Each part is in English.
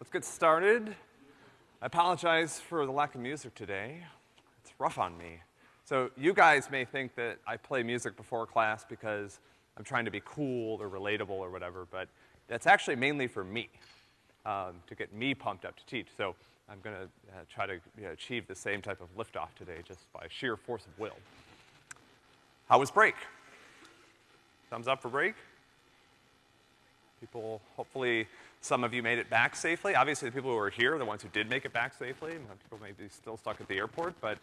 let's get started. I apologize for the lack of music today. It's rough on me. So you guys may think that I play music before class because I'm trying to be cool or relatable or whatever, but that's actually mainly for me, um, to get me pumped up to teach. So I'm gonna uh, try to you know, achieve the same type of liftoff today just by sheer force of will. How was break? Thumbs up for break? People, hopefully, some of you made it back safely. Obviously, the people who are here are the ones who did make it back safely. People may be still stuck at the airport, but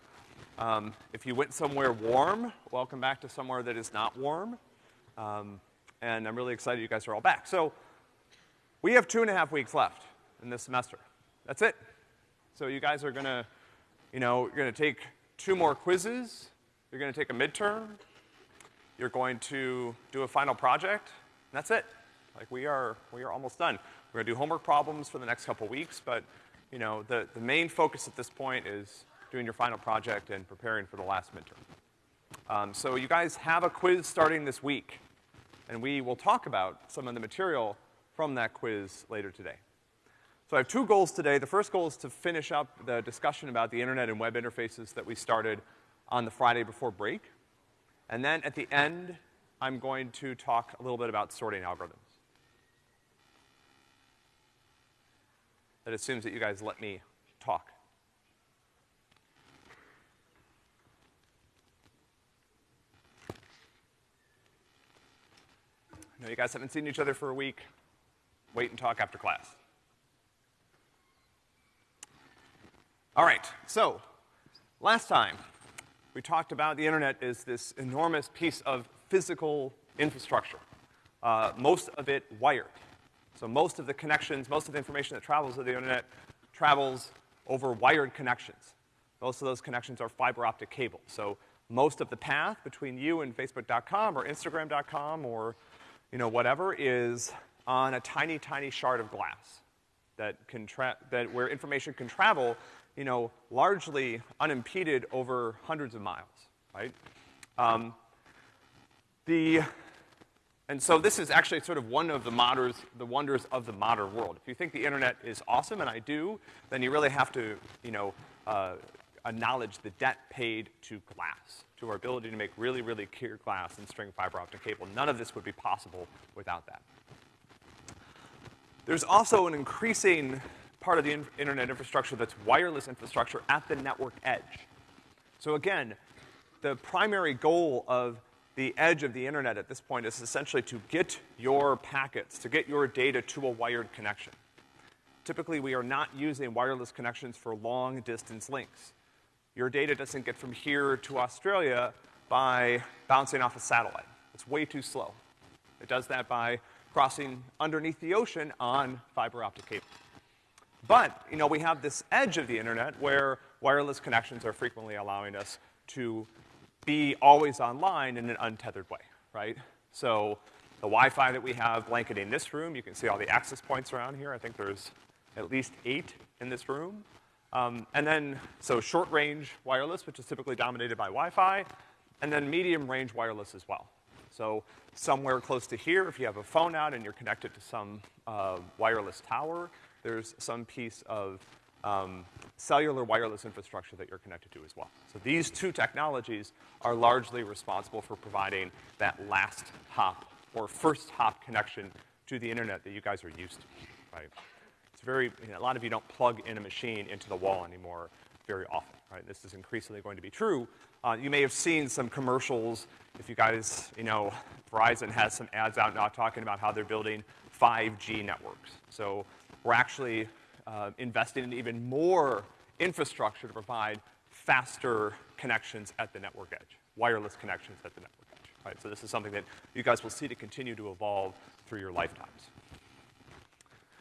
um, if you went somewhere warm, welcome back to somewhere that is not warm. Um, and I'm really excited you guys are all back. So, we have two and a half weeks left in this semester. That's it. So you guys are gonna, you know, you're gonna take two more quizzes, you're gonna take a midterm, you're going to do a final project, and that's it. Like we are, we are almost done. We're gonna do homework problems for the next couple weeks, but, you know, the, the main focus at this point is doing your final project and preparing for the last midterm. Um, so you guys have a quiz starting this week, and we will talk about some of the material from that quiz later today. So I have two goals today. The first goal is to finish up the discussion about the internet and web interfaces that we started on the Friday before break. And then at the end, I'm going to talk a little bit about sorting algorithms. That assumes that you guys let me talk. I know you guys haven't seen each other for a week. Wait and talk after class. All right, so, last time, we talked about the internet is this enormous piece of physical infrastructure. Uh, most of it wired. So most of the connections, most of the information that travels to the internet travels over wired connections. Most of those connections are fiber optic cable. So most of the path between you and Facebook.com or Instagram.com or, you know, whatever is on a tiny, tiny shard of glass that can tra- that where information can travel, you know, largely unimpeded over hundreds of miles, right? Um, the and so this is actually sort of one of the moders, the wonders of the modern world. If you think the internet is awesome, and I do, then you really have to, you know, uh, acknowledge the debt paid to glass, to our ability to make really, really clear glass and string fiber optic cable. None of this would be possible without that. There's also an increasing part of the in internet infrastructure that's wireless infrastructure at the network edge. So again, the primary goal of the edge of the internet at this point is essentially to get your packets, to get your data to a wired connection. Typically, we are not using wireless connections for long distance links. Your data doesn't get from here to Australia by bouncing off a satellite. It's way too slow. It does that by crossing underneath the ocean on fiber optic cable. But, you know, we have this edge of the internet where wireless connections are frequently allowing us to be always online in an untethered way, right? So the Wi-Fi that we have blanketing this room, you can see all the access points around here. I think there's at least eight in this room. Um, and then, so short range wireless, which is typically dominated by Wi-Fi, and then medium range wireless as well. So somewhere close to here, if you have a phone out and you're connected to some uh, wireless tower, there's some piece of um, cellular wireless infrastructure that you're connected to as well. So these two technologies are largely responsible for providing that last hop or first hop connection to the internet that you guys are used to, right? It's very, you know, a lot of you don't plug in a machine into the wall anymore very often, right? This is increasingly going to be true. Uh, you may have seen some commercials, if you guys, you know, Verizon has some ads out now talking about how they're building 5G networks. So we're actually uh, investing in even more infrastructure to provide faster connections at the network edge, wireless connections at the network edge, right? So this is something that you guys will see to continue to evolve through your lifetimes.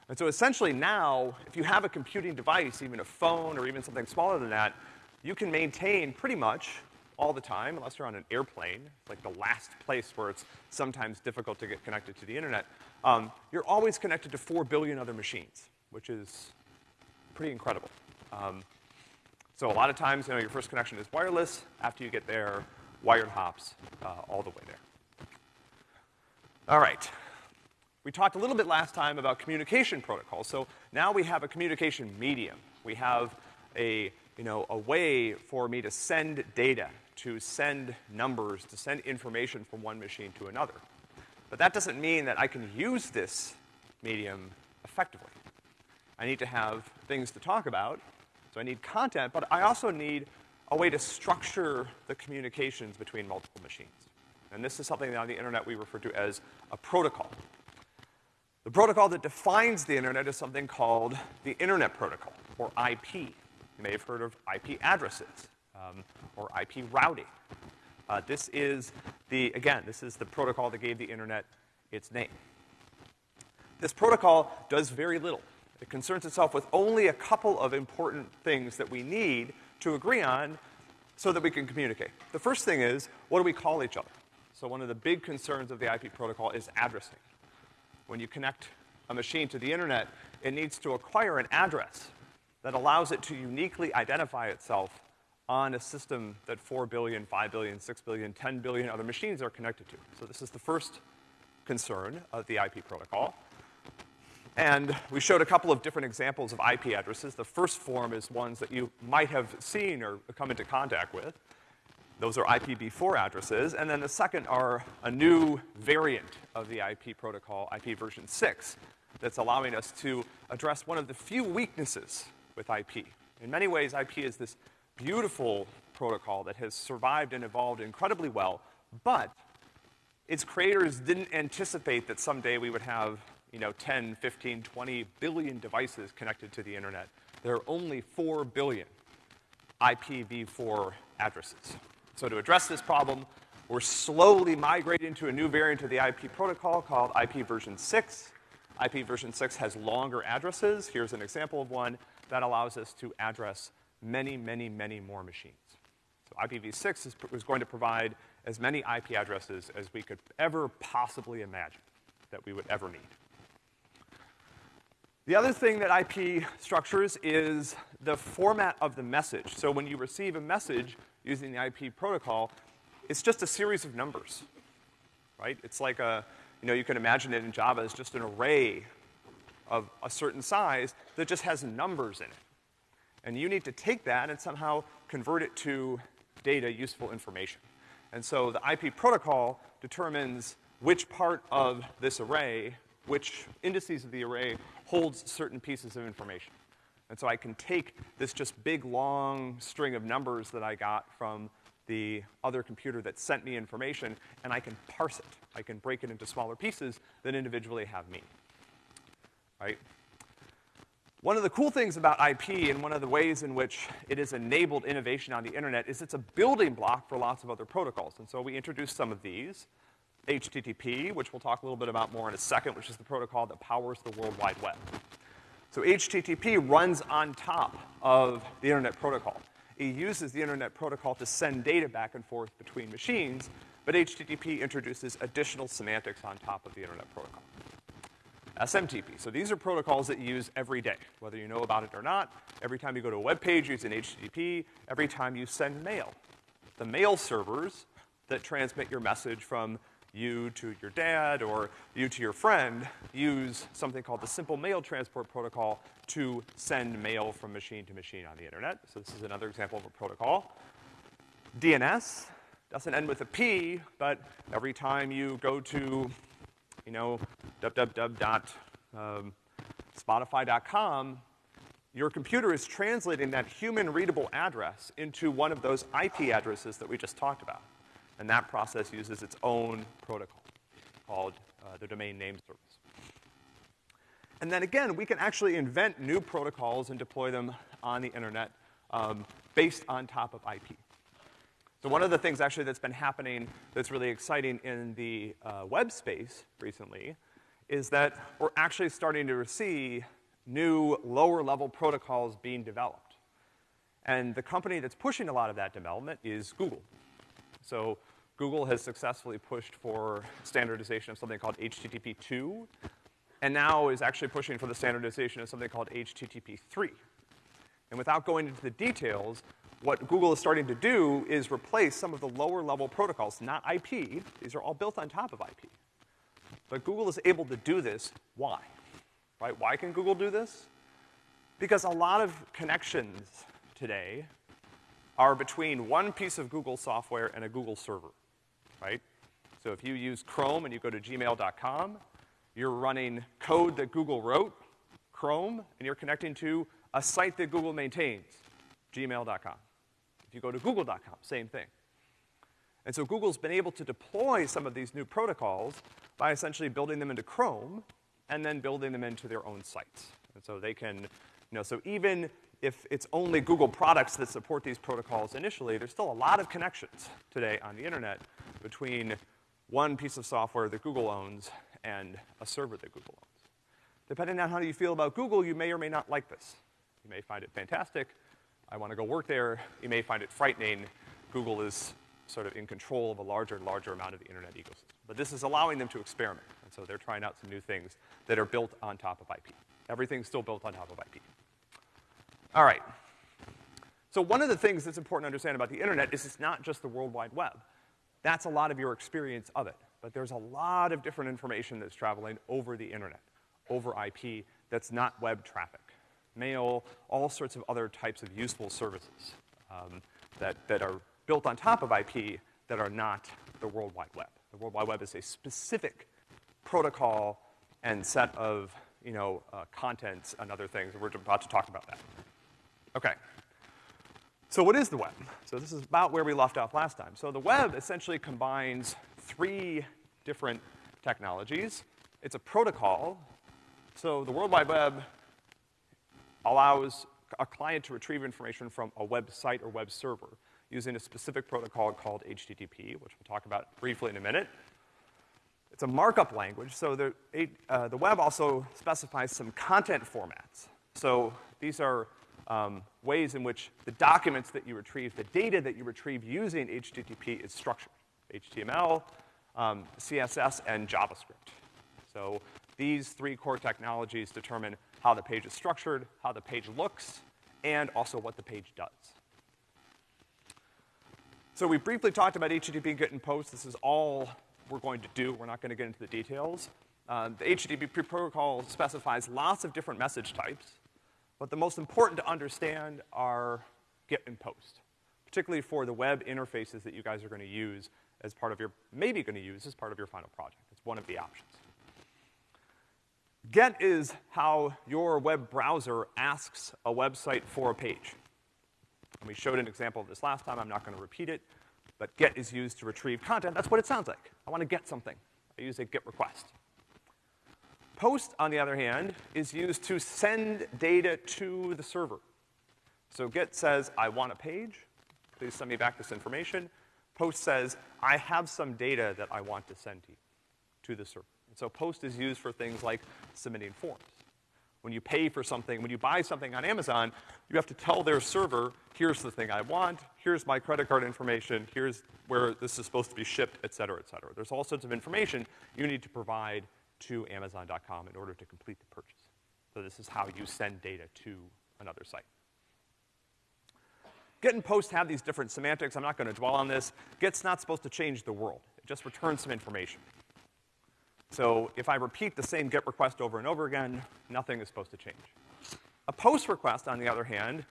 And so essentially now, if you have a computing device, even a phone or even something smaller than that, you can maintain pretty much all the time, unless you're on an airplane, like the last place where it's sometimes difficult to get connected to the internet, um, you're always connected to four billion other machines which is pretty incredible. Um, so a lot of times, you know, your first connection is wireless. After you get there, wired hops uh, all the way there. All right. We talked a little bit last time about communication protocols, so now we have a communication medium. We have a, you know, a way for me to send data, to send numbers, to send information from one machine to another. But that doesn't mean that I can use this medium effectively. I need to have things to talk about, so I need content, but I also need a way to structure the communications between multiple machines. And this is something that on the internet we refer to as a protocol. The protocol that defines the internet is something called the Internet Protocol, or IP. You may have heard of IP addresses, um, or IP routing. Uh, this is the, again, this is the protocol that gave the internet its name. This protocol does very little. It concerns itself with only a couple of important things that we need to agree on so that we can communicate. The first thing is, what do we call each other? So one of the big concerns of the IP protocol is addressing. When you connect a machine to the internet, it needs to acquire an address that allows it to uniquely identify itself on a system that 4 billion, 5 billion, 6 billion, 10 billion other machines are connected to. So this is the first concern of the IP protocol. And we showed a couple of different examples of IP addresses. The first form is ones that you might have seen or come into contact with. Those are IPv4 addresses. And then the second are a new variant of the IP protocol, IP version 6, that's allowing us to address one of the few weaknesses with IP. In many ways, IP is this beautiful protocol that has survived and evolved incredibly well, but its creators didn't anticipate that someday we would have you know, 10, 15, 20 billion devices connected to the internet. There are only 4 billion IPv4 addresses. So to address this problem, we're slowly migrating to a new variant of the IP protocol called IP version 6. IP version 6 has longer addresses. Here's an example of one that allows us to address many, many, many more machines. So IPv6 is, is going to provide as many IP addresses as we could ever possibly imagine that we would ever need. The other thing that IP structures is the format of the message. So when you receive a message using the IP protocol, it's just a series of numbers, right? It's like a, you know, you can imagine it in Java as just an array of a certain size that just has numbers in it. And you need to take that and somehow convert it to data, useful information. And so the IP protocol determines which part of this array, which indices of the array holds certain pieces of information. And so I can take this just big, long string of numbers that I got from the other computer that sent me information, and I can parse it. I can break it into smaller pieces that individually have meaning. Right? One of the cool things about IP and one of the ways in which it has enabled innovation on the internet is it's a building block for lots of other protocols. And so we introduced some of these. HTTP, which we'll talk a little bit about more in a second, which is the protocol that powers the World Wide Web. So HTTP runs on top of the Internet Protocol. It uses the Internet Protocol to send data back and forth between machines, but HTTP introduces additional semantics on top of the Internet Protocol. SMTP. So these are protocols that you use every day, whether you know about it or not. Every time you go to a web page using HTTP, every time you send mail. The mail servers that transmit your message from you to your dad or you to your friend use something called the Simple Mail Transport Protocol to send mail from machine to machine on the internet. So this is another example of a protocol. DNS doesn't end with a P, but every time you go to, you know, www.spotify.com, um, your computer is translating that human readable address into one of those IP addresses that we just talked about. And that process uses its own protocol called uh, the domain name service. And then again, we can actually invent new protocols and deploy them on the internet um, based on top of IP. So one of the things actually that's been happening that's really exciting in the uh, web space recently is that we're actually starting to see new lower level protocols being developed. And the company that's pushing a lot of that development is Google. So Google has successfully pushed for standardization of something called HTTP 2, and now is actually pushing for the standardization of something called HTTP 3. And without going into the details, what Google is starting to do is replace some of the lower level protocols, not IP, these are all built on top of IP. But Google is able to do this. Why? Right? Why can Google do this? Because a lot of connections today are between one piece of Google software and a Google server, right? So if you use Chrome and you go to gmail.com, you're running code that Google wrote, Chrome, and you're connecting to a site that Google maintains, gmail.com. If you go to google.com, same thing. And so Google's been able to deploy some of these new protocols by essentially building them into Chrome and then building them into their own sites. And so they can, you know, so even if it's only Google products that support these protocols initially, there's still a lot of connections today on the internet between one piece of software that Google owns and a server that Google owns. Depending on how you feel about Google, you may or may not like this. You may find it fantastic. I want to go work there. You may find it frightening. Google is sort of in control of a larger and larger amount of the internet ecosystem. But this is allowing them to experiment. And so they're trying out some new things that are built on top of IP. Everything's still built on top of IP. All right. So one of the things that's important to understand about the internet is it's not just the World Wide Web. That's a lot of your experience of it. But there's a lot of different information that's traveling over the internet, over IP, that's not web traffic. Mail, all sorts of other types of useful services um, that, that are built on top of IP that are not the World Wide Web. The World Wide Web is a specific protocol and set of, you know, uh, contents and other things. We're about to talk about that. Okay. So what is the web? So this is about where we left off last time. So the web essentially combines three different technologies. It's a protocol. So the World Wide Web allows a client to retrieve information from a website or web server using a specific protocol called HTTP, which we'll talk about briefly in a minute. It's a markup language, so the, uh, the web also specifies some content formats. So these are um, ways in which the documents that you retrieve, the data that you retrieve using HTTP is structured. HTML, um, CSS, and JavaScript. So these three core technologies determine how the page is structured, how the page looks, and also what the page does. So we briefly talked about HTTP GET and POST. This is all we're going to do. We're not gonna get into the details. Uh, the HTTP protocol specifies lots of different message types. But the most important to understand are get and post, particularly for the web interfaces that you guys are gonna use as part of your, maybe gonna use as part of your final project. It's one of the options. Get is how your web browser asks a website for a page. And we showed an example of this last time, I'm not gonna repeat it, but get is used to retrieve content. That's what it sounds like. I wanna get something. I use a get request. Post, on the other hand, is used to send data to the server. So get says, I want a page, please send me back this information. Post says, I have some data that I want to send to you, to the server. And so post is used for things like submitting forms. When you pay for something, when you buy something on Amazon, you have to tell their server, here's the thing I want, here's my credit card information, here's where this is supposed to be shipped, et cetera, et cetera. There's all sorts of information you need to provide to Amazon.com in order to complete the purchase. So this is how you send data to another site. Get and post have these different semantics. I'm not gonna dwell on this. Get's not supposed to change the world. It just returns some information. So if I repeat the same get request over and over again, nothing is supposed to change. A post request, on the other hand,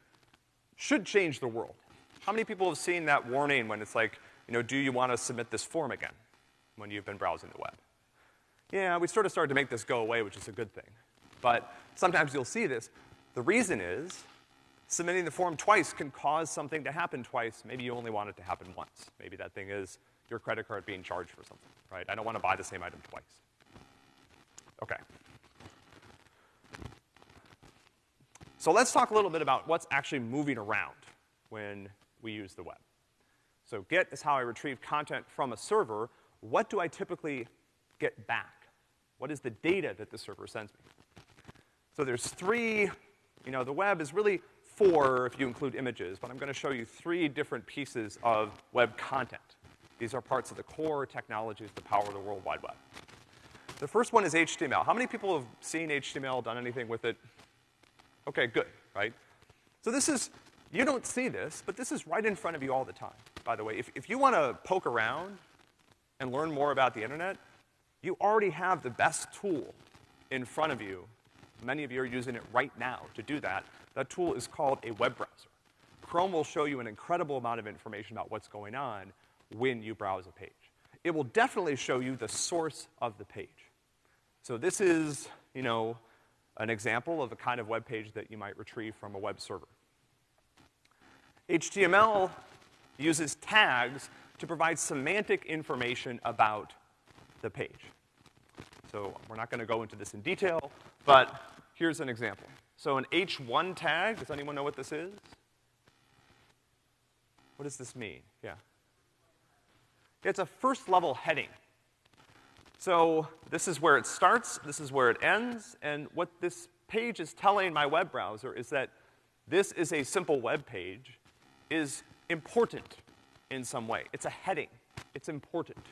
should change the world. How many people have seen that warning when it's like, you know, do you want to submit this form again when you've been browsing the web? Yeah, we sort of started to make this go away, which is a good thing. But sometimes you'll see this. The reason is submitting the form twice can cause something to happen twice. Maybe you only want it to happen once. Maybe that thing is your credit card being charged for something, right? I don't want to buy the same item twice. Okay. So let's talk a little bit about what's actually moving around when we use the web. So get is how I retrieve content from a server. What do I typically get back? What is the data that the server sends me? So there's three, you know, the web is really four if you include images, but I'm gonna show you three different pieces of web content. These are parts of the core technologies that power the World Wide Web. The first one is HTML. How many people have seen HTML, done anything with it? Okay, good, right? So this is, you don't see this, but this is right in front of you all the time, by the way. If, if you wanna poke around and learn more about the internet, you already have the best tool in front of you. Many of you are using it right now to do that. That tool is called a web browser. Chrome will show you an incredible amount of information about what's going on when you browse a page. It will definitely show you the source of the page. So this is, you know, an example of a kind of web page that you might retrieve from a web server. HTML uses tags to provide semantic information about the page. So we're not gonna go into this in detail, but here's an example. So an H1 tag, does anyone know what this is? What does this mean? Yeah. It's a first level heading. So this is where it starts, this is where it ends, and what this page is telling my web browser is that this is a simple web page, is important in some way. It's a heading. It's important.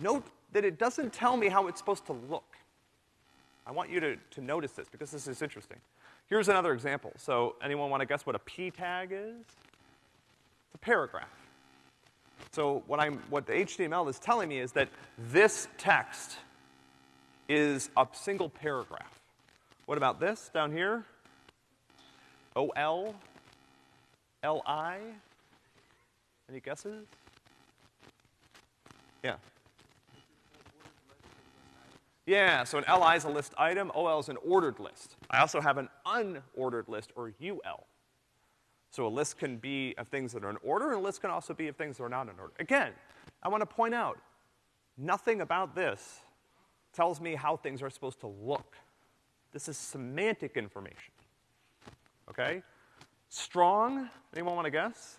Note that it doesn't tell me how it's supposed to look. I want you to, to notice this because this is interesting. Here's another example. So anyone want to guess what a p tag is? It's a paragraph. So what I'm, what the HTML is telling me is that this text is a single paragraph. What about this down here? OL, LI? Any guesses? Yeah. Yeah, so an LI is a list item, OL is an ordered list. I also have an unordered list, or UL. So a list can be of things that are in order, and a list can also be of things that are not in order. Again, I want to point out, nothing about this tells me how things are supposed to look. This is semantic information. Okay? Strong, anyone want to guess?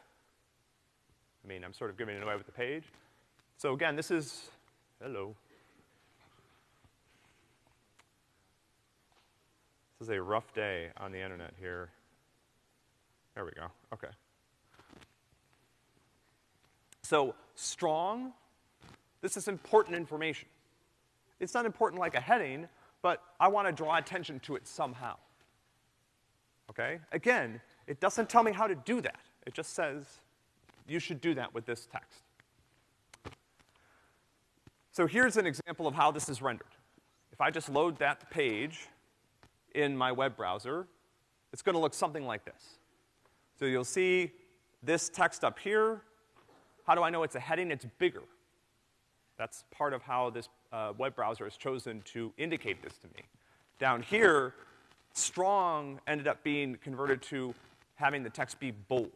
I mean, I'm sort of giving it away with the page. So again, this is, hello. This is a rough day on the internet here. There we go. Okay. So, strong, this is important information. It's not important like a heading, but I want to draw attention to it somehow. Okay? Again, it doesn't tell me how to do that. It just says you should do that with this text. So here's an example of how this is rendered. If I just load that page in my web browser, it's gonna look something like this. So you'll see this text up here. How do I know it's a heading? It's bigger. That's part of how this uh, web browser has chosen to indicate this to me. Down here, strong ended up being converted to having the text be bold.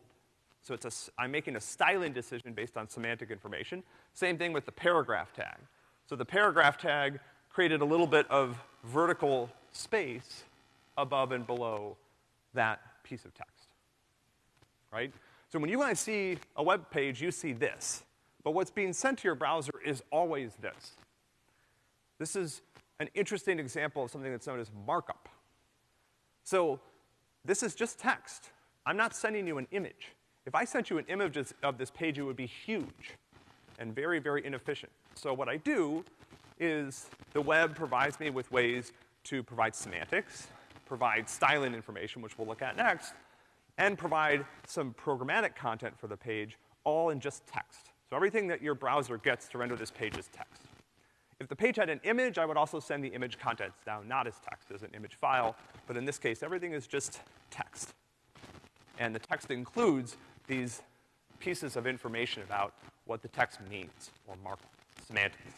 So it's a, I'm making a styling decision based on semantic information. Same thing with the paragraph tag. So the paragraph tag created a little bit of vertical space above and below that piece of text right? So when you to see a web page, you see this. But what's being sent to your browser is always this. This is an interesting example of something that's known as markup. So this is just text. I'm not sending you an image. If I sent you an image of this page, it would be huge and very, very inefficient. So what I do is the web provides me with ways to provide semantics, provide styling information, which we'll look at next, and provide some programmatic content for the page, all in just text. So everything that your browser gets to render this page is text. If the page had an image, I would also send the image contents down, not as text, as an image file, but in this case, everything is just text. And the text includes these pieces of information about what the text means, or markup, semantics.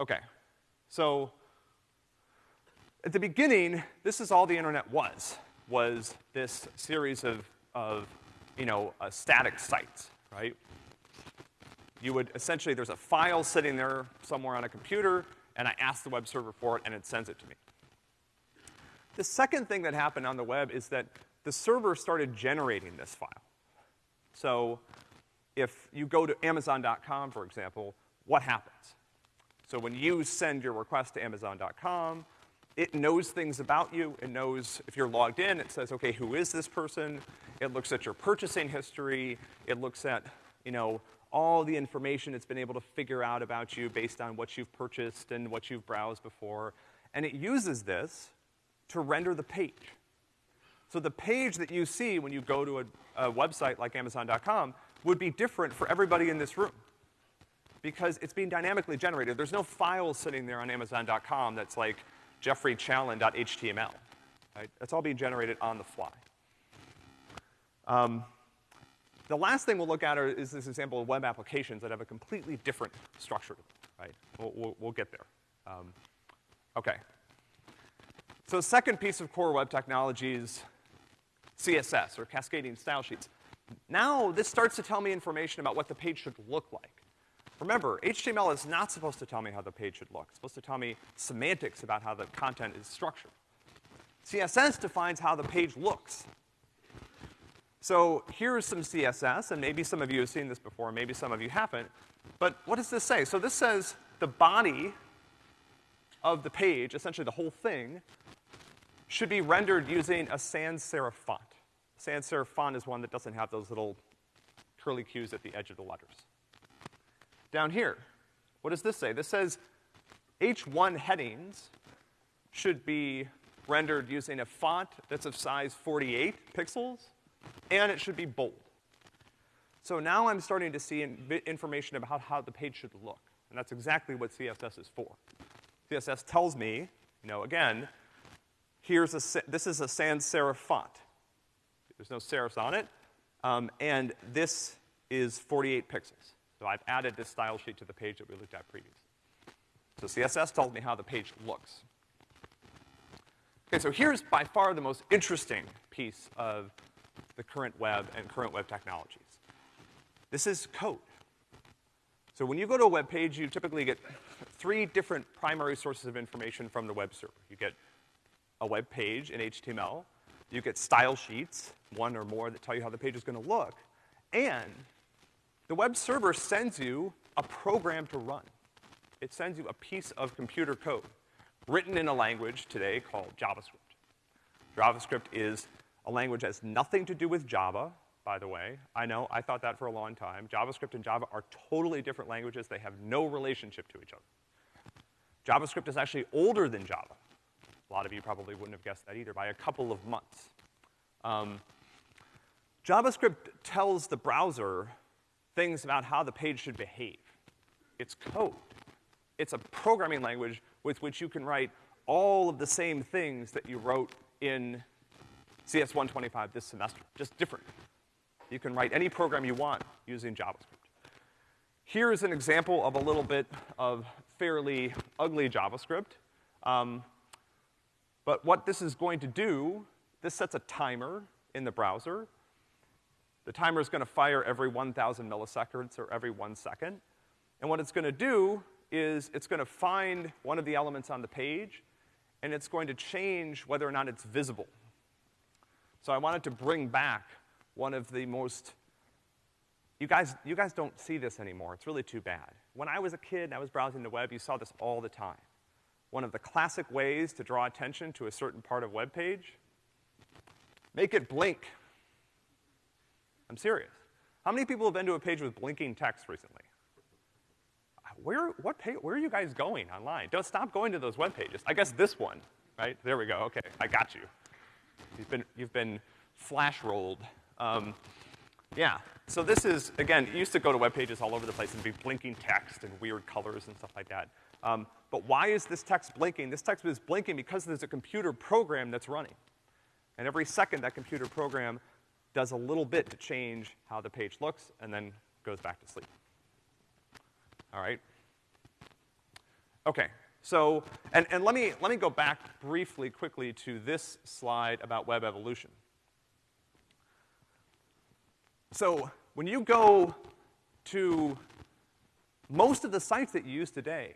Okay, so at the beginning, this is all the internet was was this series of, of you know, uh, static sites, right? You would essentially, there's a file sitting there somewhere on a computer, and I ask the web server for it, and it sends it to me. The second thing that happened on the web is that the server started generating this file. So if you go to Amazon.com, for example, what happens? So when you send your request to Amazon.com, it knows things about you. It knows if you're logged in, it says, okay, who is this person? It looks at your purchasing history. It looks at, you know, all the information it's been able to figure out about you based on what you've purchased and what you've browsed before. And it uses this to render the page. So the page that you see when you go to a, a website like Amazon.com would be different for everybody in this room because it's being dynamically generated. There's no file sitting there on Amazon.com that's like jeffreychallen.html, right? That's all being generated on the fly. Um, the last thing we'll look at are, is this example of web applications that have a completely different structure, right? We'll, we'll, we'll get there. Um, okay. So the second piece of core web technology is CSS, or cascading style sheets. Now this starts to tell me information about what the page should look like. Remember, HTML is not supposed to tell me how the page should look. It's supposed to tell me semantics about how the content is structured. CSS defines how the page looks. So here's some CSS, and maybe some of you have seen this before, maybe some of you haven't. But what does this say? So this says the body of the page, essentially the whole thing, should be rendered using a sans serif font. Sans serif font is one that doesn't have those little curly cues at the edge of the letters. Down here, what does this say? This says H1 headings should be rendered using a font that's of size 48 pixels, and it should be bold. So now I'm starting to see in information about how the page should look, and that's exactly what CSS is for. CSS tells me, you know, again, here's a, this is a sans serif font. There's no serifs on it, um, and this is 48 pixels. So I've added this style sheet to the page that we looked at previously. So CSS tells me how the page looks. Okay, so here's by far the most interesting piece of the current web and current web technologies. This is code. So when you go to a web page, you typically get three different primary sources of information from the web server. You get a web page in HTML, you get style sheets, one or more that tell you how the page is gonna look, and the web server sends you a program to run. It sends you a piece of computer code written in a language today called JavaScript. JavaScript is a language that has nothing to do with Java, by the way. I know, I thought that for a long time. JavaScript and Java are totally different languages. They have no relationship to each other. JavaScript is actually older than Java. A lot of you probably wouldn't have guessed that either, by a couple of months. Um, JavaScript tells the browser things about how the page should behave. It's code. It's a programming language with which you can write all of the same things that you wrote in CS 125 this semester, just different. You can write any program you want using JavaScript. Here's an example of a little bit of fairly ugly JavaScript. Um, but what this is going to do, this sets a timer in the browser the timer is gonna fire every 1,000 milliseconds or every one second. And what it's gonna do is it's gonna find one of the elements on the page, and it's going to change whether or not it's visible. So I wanted to bring back one of the most, you guys, you guys don't see this anymore. It's really too bad. When I was a kid and I was browsing the web, you saw this all the time. One of the classic ways to draw attention to a certain part of web page, make it blink I'm serious. How many people have been to a page with blinking text recently? Where, what page, where are you guys going online? Don't stop going to those web pages. I guess this one, right? There we go. Okay, I got you. You've been, you've been flash rolled. Um, yeah. So this is, again, used to go to web pages all over the place and be blinking text and weird colors and stuff like that. Um, but why is this text blinking? This text is blinking because there's a computer program that's running. And every second that computer program does a little bit to change how the page looks, and then goes back to sleep. All right? Okay, so, and, and let, me, let me go back briefly, quickly to this slide about web evolution. So, when you go to most of the sites that you use today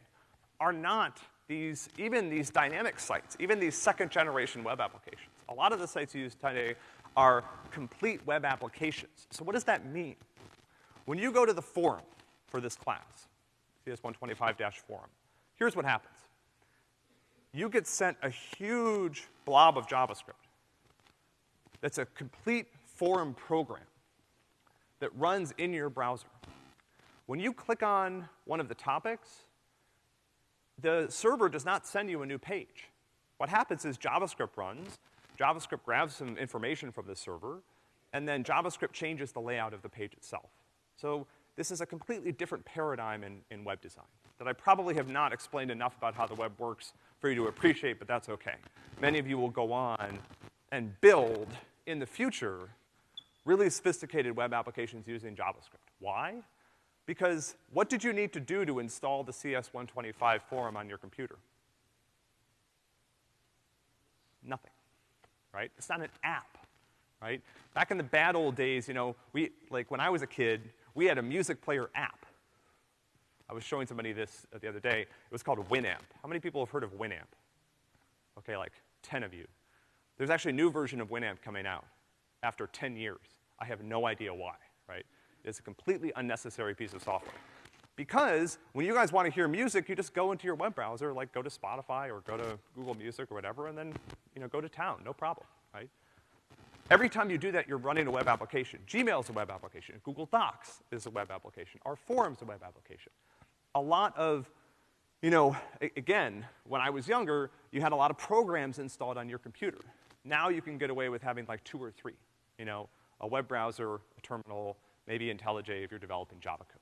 are not these, even these dynamic sites, even these second generation web applications. A lot of the sites you use today are complete web applications. So what does that mean? When you go to the forum for this class, CS125-forum, here's what happens. You get sent a huge blob of JavaScript that's a complete forum program that runs in your browser. When you click on one of the topics, the server does not send you a new page. What happens is JavaScript runs, JavaScript grabs some information from the server, and then JavaScript changes the layout of the page itself. So this is a completely different paradigm in, in web design that I probably have not explained enough about how the web works for you to appreciate, but that's okay. Many of you will go on and build in the future really sophisticated web applications using JavaScript. Why? Because what did you need to do to install the CS125 forum on your computer? Nothing, right? It's not an app, right? Back in the bad old days, you know, we, like when I was a kid, we had a music player app. I was showing somebody this uh, the other day. It was called Winamp. How many people have heard of Winamp? Okay, like 10 of you. There's actually a new version of Winamp coming out after 10 years. I have no idea why, right? It's a completely unnecessary piece of software. Because when you guys want to hear music, you just go into your web browser, like go to Spotify or go to Google Music or whatever, and then, you know, go to town, no problem, right? Every time you do that, you're running a web application. Gmail is a web application. Google Docs is a web application. Our forum's a web application a lot of, you know, again, when I was younger, you had a lot of programs installed on your computer. Now you can get away with having like two or three, you know, a web browser, a terminal, maybe IntelliJ if you're developing Java code.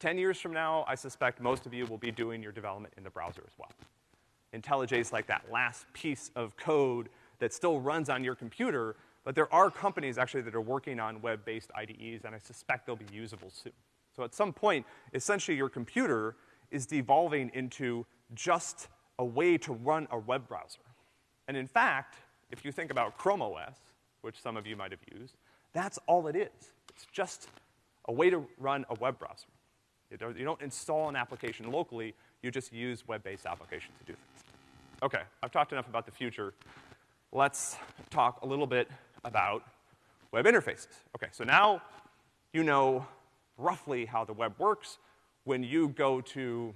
Ten years from now, I suspect most of you will be doing your development in the browser as well. IntelliJ is like that last piece of code that still runs on your computer, but there are companies actually that are working on web-based IDEs, and I suspect they'll be usable soon. So at some point, essentially your computer is devolving into just a way to run a web browser. And in fact, if you think about Chrome OS, which some of you might have used, that's all it is. It's just a way to run a web browser. You don't, install an application locally, you just use web-based applications to do things. Okay, I've talked enough about the future. Let's talk a little bit about web interfaces. Okay, so now you know roughly how the web works. When you go to,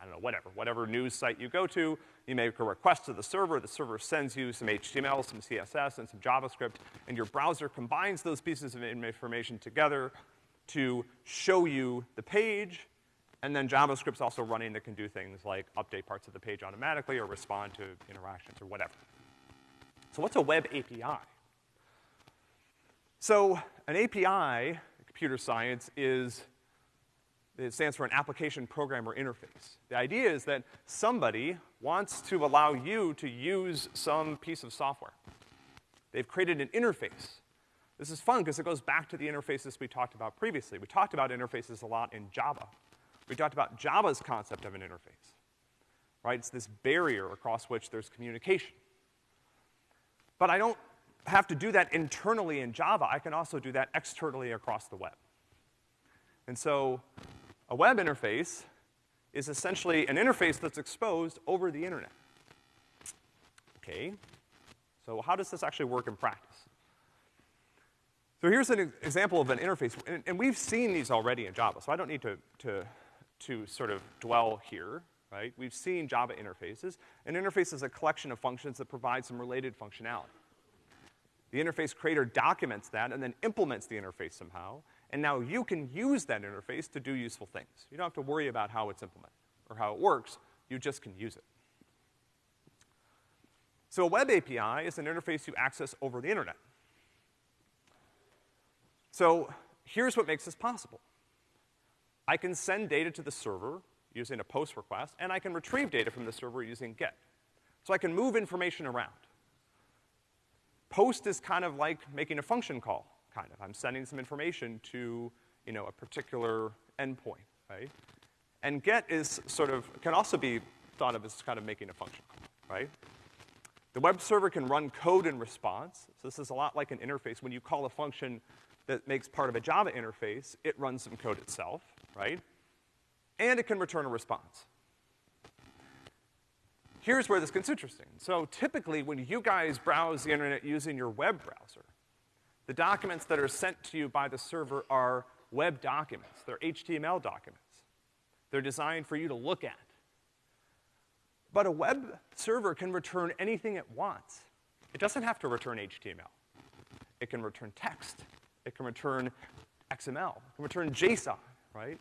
I don't know, whatever, whatever news site you go to, you make a request to the server, the server sends you some HTML, some CSS, and some JavaScript, and your browser combines those pieces of information together to show you the page, and then JavaScript's also running that can do things like update parts of the page automatically or respond to interactions or whatever. So what's a web API? So an API computer science is, it stands for an application programmer interface. The idea is that somebody wants to allow you to use some piece of software. They've created an interface. This is fun because it goes back to the interfaces we talked about previously. We talked about interfaces a lot in Java. We talked about Java's concept of an interface, right? It's this barrier across which there's communication. But I don't have to do that internally in Java, I can also do that externally across the web. And so a web interface is essentially an interface that's exposed over the internet. Okay, so how does this actually work in practice? So here's an example of an interface, and, and, we've seen these already in Java, so I don't need to, to, to sort of dwell here, right? We've seen Java interfaces. An interface is a collection of functions that provide some related functionality. The interface creator documents that and then implements the interface somehow, and now you can use that interface to do useful things. You don't have to worry about how it's implemented or how it works, you just can use it. So a web API is an interface you access over the internet. So here's what makes this possible. I can send data to the server using a post request, and I can retrieve data from the server using GET. So I can move information around. Post is kind of like making a function call, kind of. I'm sending some information to, you know, a particular endpoint, right? And get is sort of, can also be thought of as kind of making a function call, right? The web server can run code in response. So this is a lot like an interface. When you call a function that makes part of a Java interface, it runs some code itself, right? And it can return a response here's where this gets interesting. So typically, when you guys browse the internet using your web browser, the documents that are sent to you by the server are web documents. They're HTML documents. They're designed for you to look at. But a web server can return anything it wants. It doesn't have to return HTML. It can return text. It can return XML. It can return JSON, right?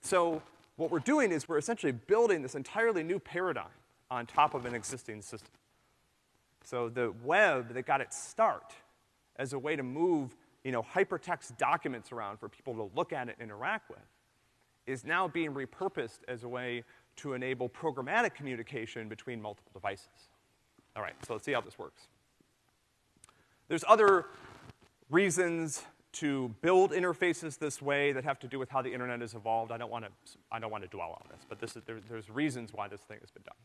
So what we're doing is we're essentially building this entirely new paradigm on top of an existing system. So the web that got its start as a way to move you know, hypertext documents around for people to look at and interact with, is now being repurposed as a way to enable programmatic communication between multiple devices. All right, so let's see how this works. There's other reasons to build interfaces this way that have to do with how the internet has evolved. I don't want to, I don't want to dwell on this, but this is, there, there's reasons why this thing has been done.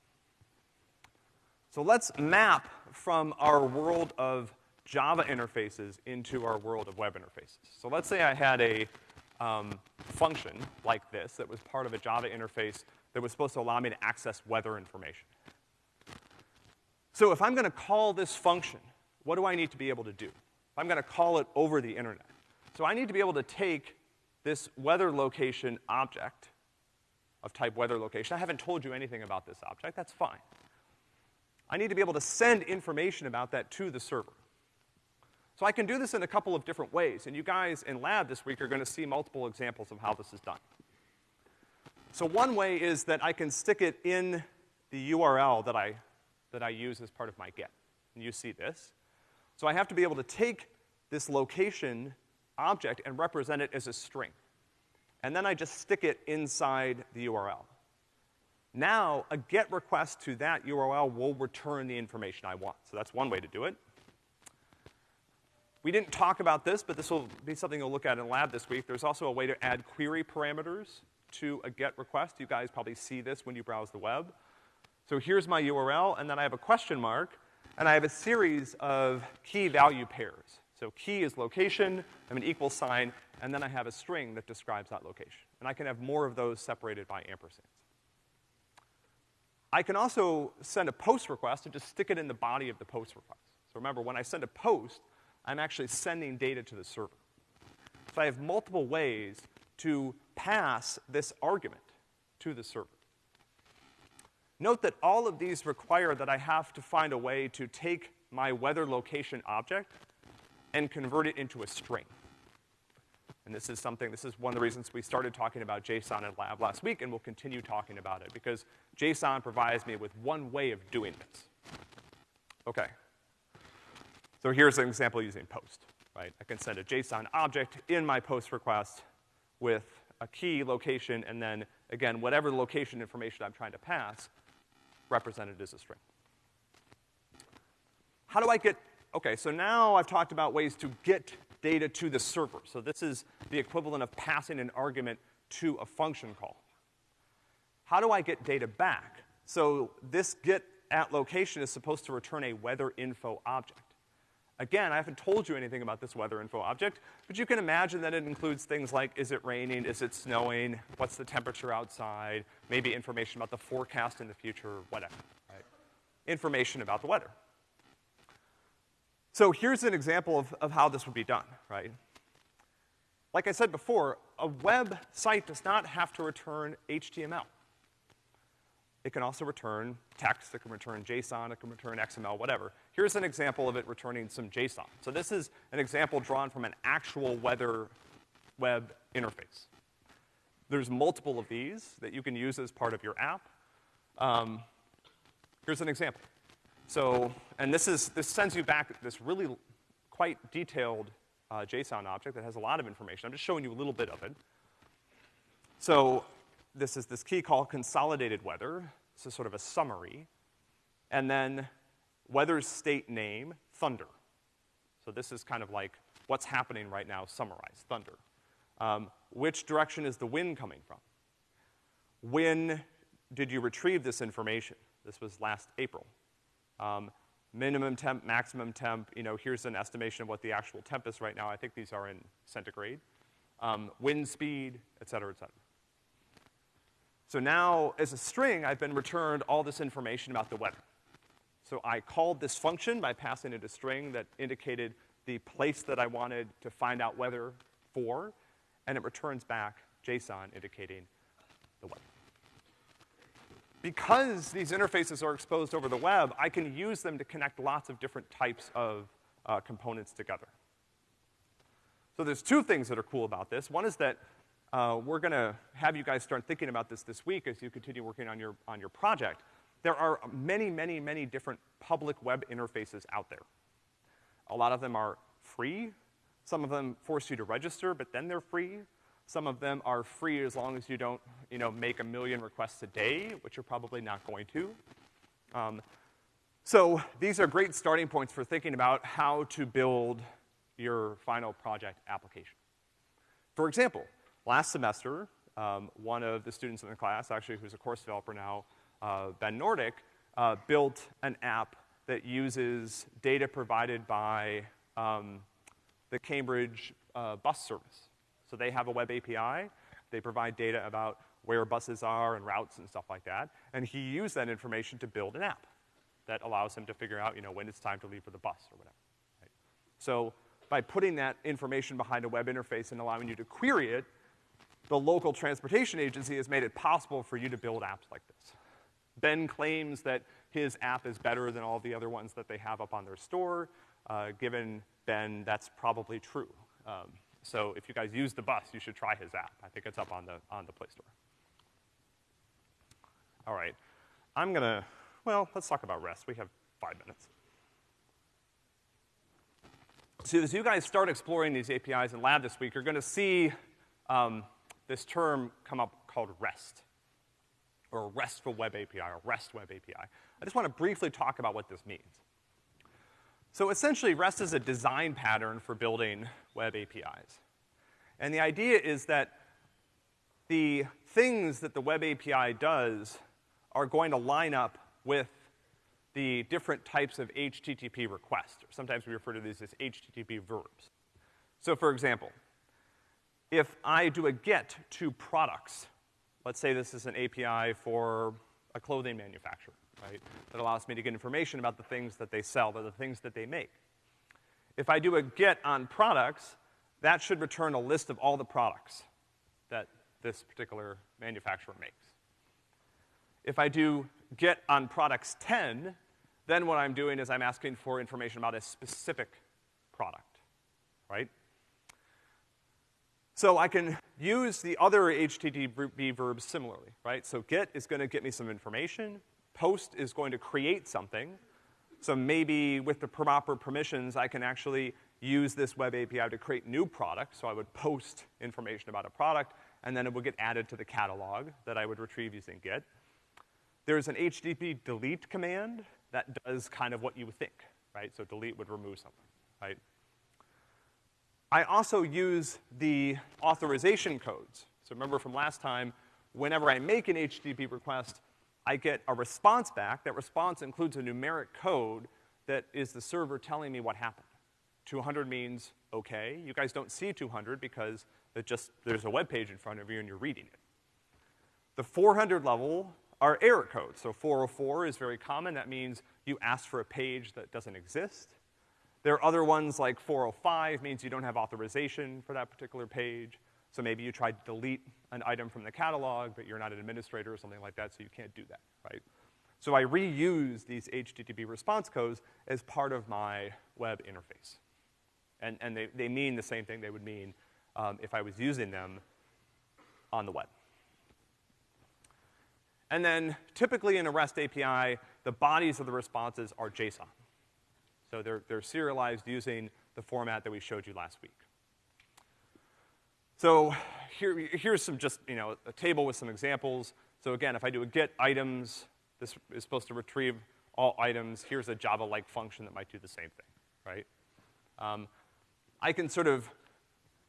So let's map from our world of Java interfaces into our world of web interfaces. So let's say I had a um, function like this that was part of a Java interface that was supposed to allow me to access weather information. So if I'm gonna call this function, what do I need to be able to do? I'm gonna call it over the internet. So I need to be able to take this weather location object of type weather location. I haven't told you anything about this object, that's fine. I need to be able to send information about that to the server. So I can do this in a couple of different ways, and you guys in lab this week are gonna see multiple examples of how this is done. So one way is that I can stick it in the URL that I, that I use as part of my get. And you see this. So I have to be able to take this location object and represent it as a string. And then I just stick it inside the URL. Now, a GET request to that URL will return the information I want. So that's one way to do it. We didn't talk about this, but this will be something you'll look at in lab this week. There's also a way to add query parameters to a GET request. You guys probably see this when you browse the web. So here's my URL, and then I have a question mark, and I have a series of key value pairs. So key is location, I have an equal sign, and then I have a string that describes that location. And I can have more of those separated by ampersands. I can also send a post request and just stick it in the body of the post request. So remember, when I send a post, I'm actually sending data to the server. So I have multiple ways to pass this argument to the server. Note that all of these require that I have to find a way to take my weather location object and convert it into a string. And this is something, this is one of the reasons we started talking about JSON in lab last week, and we'll continue talking about it, because JSON provides me with one way of doing this. Okay. So here's an example using post, right? I can send a JSON object in my post request with a key location, and then, again, whatever location information I'm trying to pass, represented as a string. How do I get, okay, so now I've talked about ways to get data to the server. So this is the equivalent of passing an argument to a function call. How do I get data back? So this get at location is supposed to return a weather info object. Again, I haven't told you anything about this weather info object, but you can imagine that it includes things like, is it raining, is it snowing, what's the temperature outside, maybe information about the forecast in the future, whatever, right? Information about the weather. So here's an example of, of how this would be done, right? Like I said before, a web site does not have to return HTML. It can also return text, it can return JSON, it can return XML, whatever. Here's an example of it returning some JSON. So this is an example drawn from an actual weather web interface. There's multiple of these that you can use as part of your app. Um, here's an example. So, and this is, this sends you back this really quite detailed uh, JSON object that has a lot of information. I'm just showing you a little bit of it. So this is this key called consolidated weather. This is sort of a summary. And then weather's state name, thunder. So this is kind of like what's happening right now summarized, thunder. Um, which direction is the wind coming from? When did you retrieve this information? This was last April. Um, minimum temp, maximum temp, you know, here's an estimation of what the actual temp is right now. I think these are in centigrade. Um, wind speed, et cetera, et cetera. So now, as a string, I've been returned all this information about the weather. So I called this function by passing it a string that indicated the place that I wanted to find out weather for, and it returns back JSON indicating the weather. Because these interfaces are exposed over the web, I can use them to connect lots of different types of uh, components together. So there's two things that are cool about this. One is that uh, we're gonna have you guys start thinking about this this week as you continue working on your, on your project. There are many, many, many different public web interfaces out there. A lot of them are free. Some of them force you to register, but then they're free. Some of them are free as long as you don't, you know, make a million requests a day, which you're probably not going to. Um, so these are great starting points for thinking about how to build your final project application. For example, last semester, um, one of the students in the class, actually who's a course developer now, uh, Ben Nordic, uh, built an app that uses data provided by um, the Cambridge uh, bus service. So they have a web API. They provide data about where buses are and routes and stuff like that. And he used that information to build an app that allows him to figure out, you know, when it's time to leave for the bus or whatever. Right? So by putting that information behind a web interface and allowing you to query it, the local transportation agency has made it possible for you to build apps like this. Ben claims that his app is better than all the other ones that they have up on their store. Uh, given Ben, that's probably true. Um, so if you guys use the bus, you should try his app. I think it's up on the, on the Play Store. All right. I'm gonna, well, let's talk about REST. We have five minutes. So as you guys start exploring these APIs in lab this week, you're gonna see um, this term come up called REST, or RESTful Web API, or REST Web API. I just wanna briefly talk about what this means. So essentially, REST is a design pattern for building web APIs. And the idea is that the things that the web API does are going to line up with the different types of HTTP requests. or Sometimes we refer to these as HTTP verbs. So for example, if I do a get to products, let's say this is an API for a clothing manufacturer, right? That allows me to get information about the things that they sell, or the things that they make. If I do a get on products, that should return a list of all the products that this particular manufacturer makes. If I do get on products 10, then what I'm doing is I'm asking for information about a specific product, right? So I can use the other HTTP verbs similarly, right? So get is gonna get me some information, post is going to create something, so maybe with the proper permissions, I can actually use this web API to create new products. So I would post information about a product, and then it would get added to the catalog that I would retrieve using get. There's an HTTP delete command that does kind of what you would think, right? So delete would remove something, right? I also use the authorization codes. So remember from last time, whenever I make an HTTP request, I get a response back. That response includes a numeric code that is the server telling me what happened. 200 means okay. You guys don't see 200 because it just, there's a web page in front of you and you're reading it. The 400 level are error codes. So 404 is very common. That means you asked for a page that doesn't exist. There are other ones like 405 means you don't have authorization for that particular page. So maybe you tried to delete an item from the catalog, but you're not an administrator or something like that, so you can't do that, right? So I reuse these HTTP response codes as part of my web interface. And, and they, they mean the same thing they would mean um, if I was using them on the web. And then typically in a REST API, the bodies of the responses are JSON. So they're, they're serialized using the format that we showed you last week. So here, here's some just, you know, a table with some examples. So again, if I do a get items, this is supposed to retrieve all items. Here's a Java-like function that might do the same thing, right? Um, I can sort of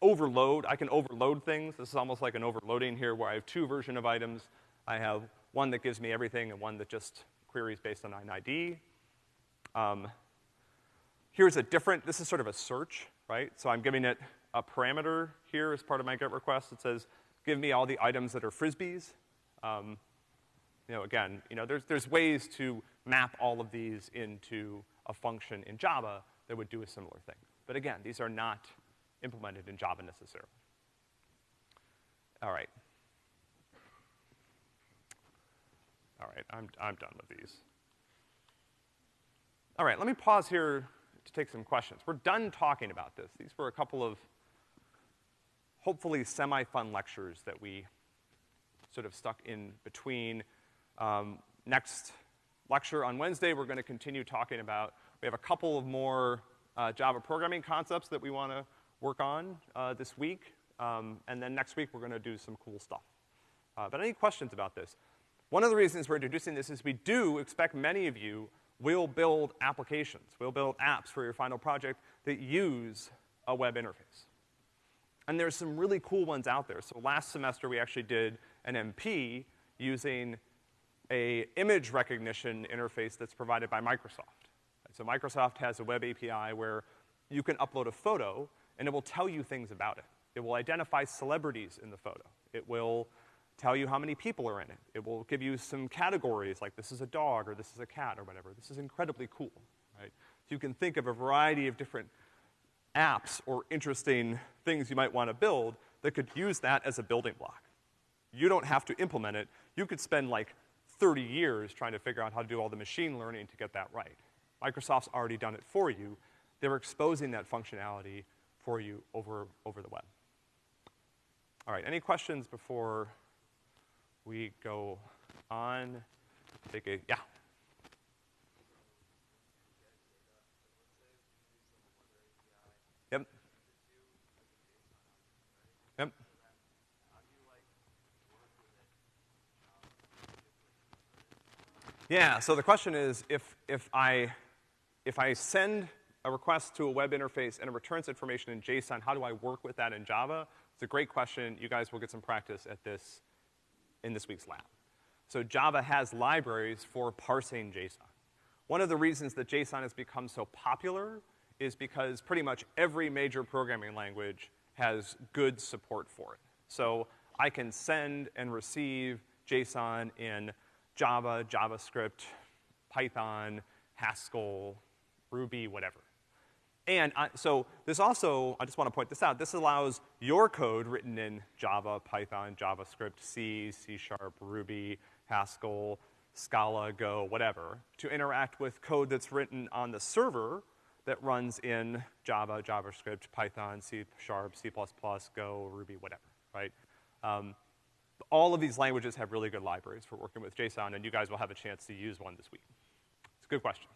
overload, I can overload things. This is almost like an overloading here where I have two version of items. I have one that gives me everything and one that just queries based on an ID. Um, here's a different, this is sort of a search, right? So I'm giving it a parameter here as part of my GET request that says, give me all the items that are frisbees. Um, you know, again, you know, there's, there's ways to map all of these into a function in Java that would do a similar thing. But again, these are not implemented in Java necessarily. All right. All right, I'm, I'm done with these. All right, let me pause here to take some questions. We're done talking about this. These were a couple of hopefully semi-fun lectures that we sort of stuck in between. Um, next lecture on Wednesday, we're gonna continue talking about, we have a couple of more uh, Java programming concepts that we wanna work on, uh, this week. Um, and then next week, we're gonna do some cool stuff. Uh, but any questions about this? One of the reasons we're introducing this is we do expect many of you will build applications, We'll build apps for your final project that use a web interface. And there's some really cool ones out there. So last semester, we actually did an MP using a image recognition interface that's provided by Microsoft. So Microsoft has a web API where you can upload a photo and it will tell you things about it. It will identify celebrities in the photo. It will tell you how many people are in it. It will give you some categories like this is a dog or this is a cat or whatever. This is incredibly cool, right? So you can think of a variety of different apps or interesting things you might want to build that could use that as a building block. You don't have to implement it. You could spend like 30 years trying to figure out how to do all the machine learning to get that right. Microsoft's already done it for you. They're exposing that functionality for you over, over the web. All right, any questions before we go on? Take a, yeah. Yep. Yep. Yeah, so the question is, if, if I, if I send a request to a web interface and it returns information in JSON, how do I work with that in Java? It's a great question. You guys will get some practice at this, in this week's lab. So Java has libraries for parsing JSON. One of the reasons that JSON has become so popular is because pretty much every major programming language has good support for it. So I can send and receive JSON in Java, JavaScript, Python, Haskell, Ruby, whatever. And I, so this also, I just want to point this out, this allows your code written in Java, Python, JavaScript, C, C Sharp, Ruby, Haskell, Scala, Go, whatever, to interact with code that's written on the server that runs in Java, JavaScript, Python, C Sharp, C++, Go, Ruby, whatever, right? Um, all of these languages have really good libraries for working with JSON, and you guys will have a chance to use one this week. It's a good question.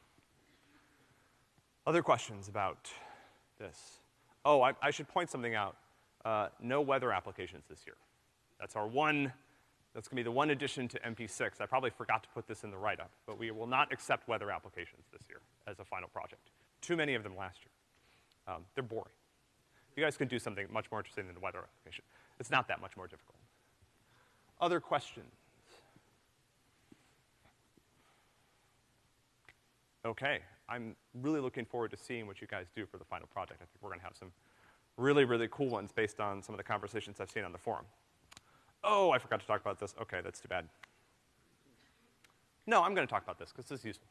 Other questions about this? Oh, I, I should point something out. Uh, no weather applications this year. That's our one, that's gonna be the one addition to MP6. I probably forgot to put this in the write-up, but we will not accept weather applications this year as a final project. Too many of them last year. Um, they're boring. You guys can do something much more interesting than the weather application. It's not that much more difficult. Other questions? Okay, I'm really looking forward to seeing what you guys do for the final project. I think we're gonna have some really, really cool ones based on some of the conversations I've seen on the forum. Oh, I forgot to talk about this. Okay, that's too bad. No, I'm gonna talk about this, because this is useful.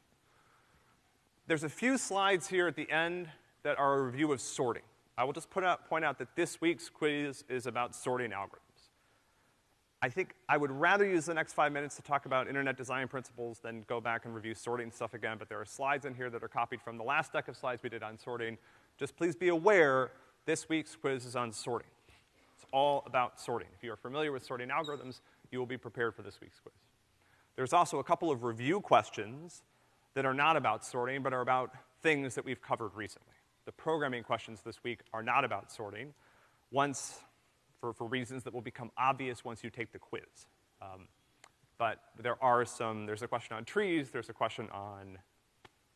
There's a few slides here at the end that are a review of sorting. I will just out, point out that this week's quiz is about sorting algorithms. I think I would rather use the next five minutes to talk about internet design principles than go back and review sorting stuff again, but there are slides in here that are copied from the last deck of slides we did on sorting. Just please be aware, this week's quiz is on sorting. It's all about sorting. If you are familiar with sorting algorithms, you will be prepared for this week's quiz. There's also a couple of review questions that are not about sorting, but are about things that we've covered recently. The programming questions this week are not about sorting. Once for, for reasons that will become obvious once you take the quiz. Um, but there are some, there's a question on trees, there's a question on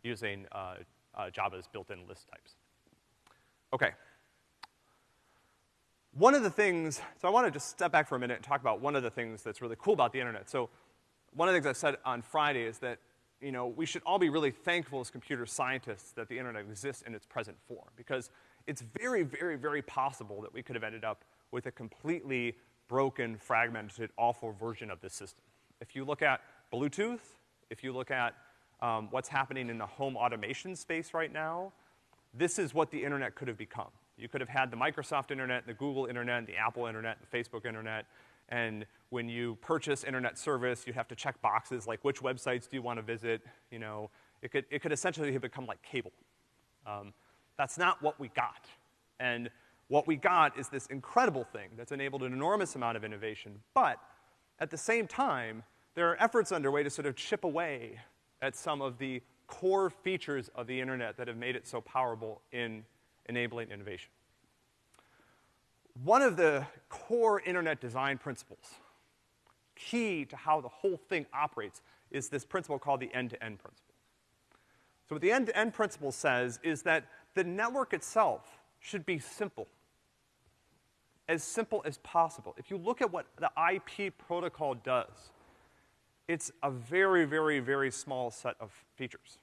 using uh, uh, Java's built-in list types. Okay. One of the things, so I want to just step back for a minute and talk about one of the things that's really cool about the internet. So one of the things I said on Friday is that, you know, we should all be really thankful as computer scientists that the internet exists in its present form, because it's very, very, very possible that we could have ended up with a completely broken, fragmented, awful version of this system. If you look at Bluetooth, if you look at um, what's happening in the home automation space right now, this is what the internet could have become. You could have had the Microsoft internet, the Google internet, the Apple internet, the Facebook internet, and when you purchase internet service, you have to check boxes like which websites do you want to visit, you know. It could, it could essentially have become like cable. Um, that's not what we got. And what we got is this incredible thing that's enabled an enormous amount of innovation, but at the same time, there are efforts underway to sort of chip away at some of the core features of the internet that have made it so powerful in enabling innovation. One of the core internet design principles, key to how the whole thing operates, is this principle called the end-to-end principle. So what the end-to-end principle says is that the network itself should be simple. As simple as possible. If you look at what the IP protocol does, it's a very, very, very small set of features.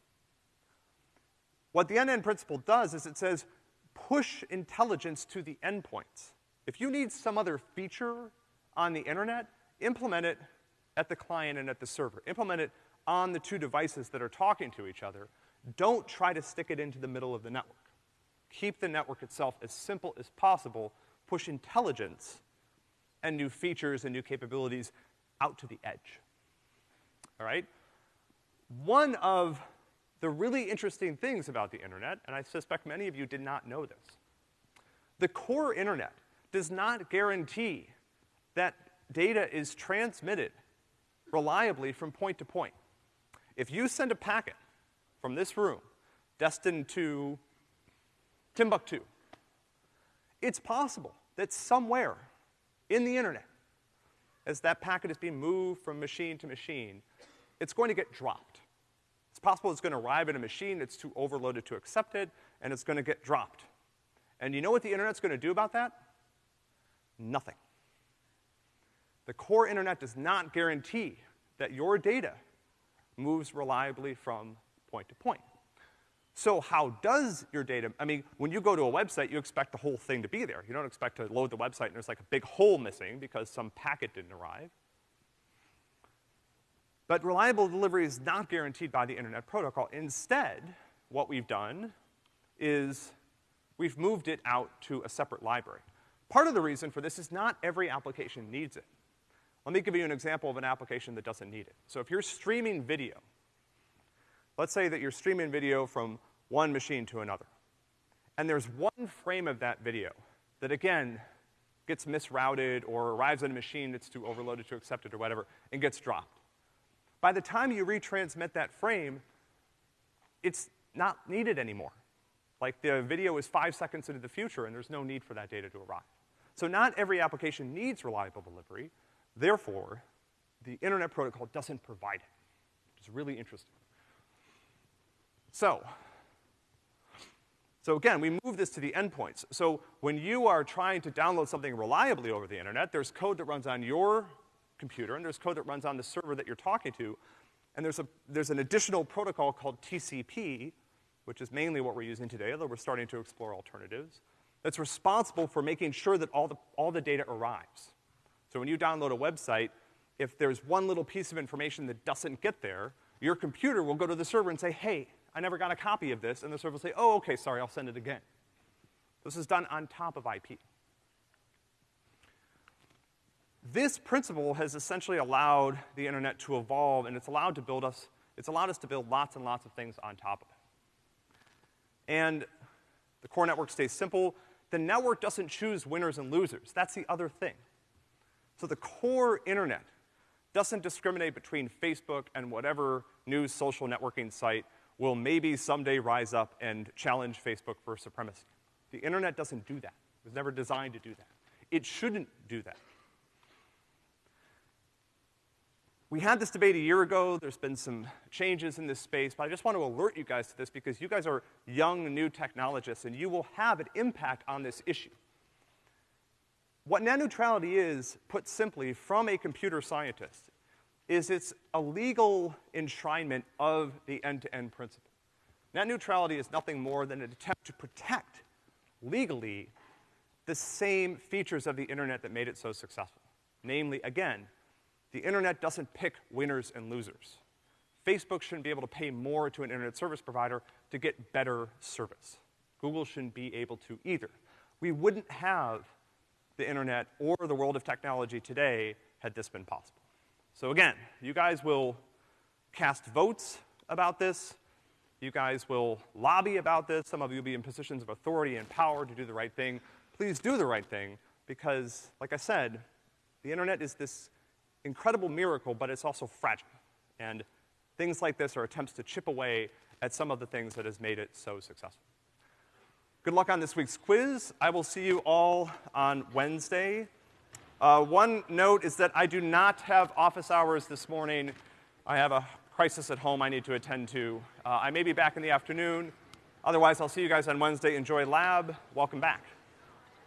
What the end-to-end principle does is it says, push intelligence to the endpoints. If you need some other feature on the internet, implement it at the client and at the server. Implement it on the two devices that are talking to each other. Don't try to stick it into the middle of the network. Keep the network itself as simple as possible. Push intelligence and new features and new capabilities out to the edge. All right? One of the really interesting things about the internet, and I suspect many of you did not know this, the core internet does not guarantee that data is transmitted reliably from point to point. If you send a packet from this room destined to Timbuktu, it's possible that somewhere in the internet, as that packet is being moved from machine to machine, it's going to get dropped. It's possible it's gonna arrive at a machine that's too overloaded to accept it, and it's gonna get dropped. And you know what the internet's gonna do about that? Nothing. The core internet does not guarantee that your data moves reliably from point to point. So how does your data, I mean, when you go to a website, you expect the whole thing to be there. You don't expect to load the website and there's like a big hole missing because some packet didn't arrive. But reliable delivery is not guaranteed by the internet protocol. Instead, what we've done is we've moved it out to a separate library. Part of the reason for this is not every application needs it. Let me give you an example of an application that doesn't need it. So if you're streaming video, let's say that you're streaming video from one machine to another, and there's one frame of that video that again gets misrouted or arrives at a machine that's too overloaded to accept it or whatever, and gets dropped. By the time you retransmit that frame, it's not needed anymore. Like the video is five seconds into the future and there's no need for that data to arrive. So not every application needs reliable delivery. Therefore, the Internet Protocol doesn't provide it, is really interesting. So, so again, we move this to the endpoints. So when you are trying to download something reliably over the internet, there's code that runs on your computer, and there's code that runs on the server that you're talking to, and there's a, there's an additional protocol called TCP, which is mainly what we're using today, although we're starting to explore alternatives, that's responsible for making sure that all the, all the data arrives. So when you download a website, if there's one little piece of information that doesn't get there, your computer will go to the server and say, hey, I never got a copy of this, and the server will say, oh, okay, sorry, I'll send it again. This is done on top of IP. This principle has essentially allowed the internet to evolve, and it's allowed to build us, it's allowed us to build lots and lots of things on top of it. And the core network stays simple. The network doesn't choose winners and losers. That's the other thing. So the core internet doesn't discriminate between Facebook and whatever new social networking site will maybe someday rise up and challenge Facebook for supremacy. The internet doesn't do that. It was never designed to do that. It shouldn't do that. We had this debate a year ago. There's been some changes in this space, but I just want to alert you guys to this because you guys are young, new technologists, and you will have an impact on this issue. What net neutrality is, put simply, from a computer scientist, is it's a legal enshrinement of the end-to-end -end principle. Net neutrality is nothing more than an attempt to protect legally the same features of the internet that made it so successful. Namely, again, the internet doesn't pick winners and losers. Facebook shouldn't be able to pay more to an internet service provider to get better service. Google shouldn't be able to either. We wouldn't have the internet or the world of technology today had this been possible. So again, you guys will cast votes about this. You guys will lobby about this. Some of you will be in positions of authority and power to do the right thing. Please do the right thing because, like I said, the internet is this incredible miracle, but it's also fragile. And things like this are attempts to chip away at some of the things that has made it so successful. Good luck on this week's quiz. I will see you all on Wednesday. Uh, one note is that I do not have office hours this morning. I have a crisis at home I need to attend to. Uh, I may be back in the afternoon. Otherwise, I'll see you guys on Wednesday. Enjoy lab. Welcome back.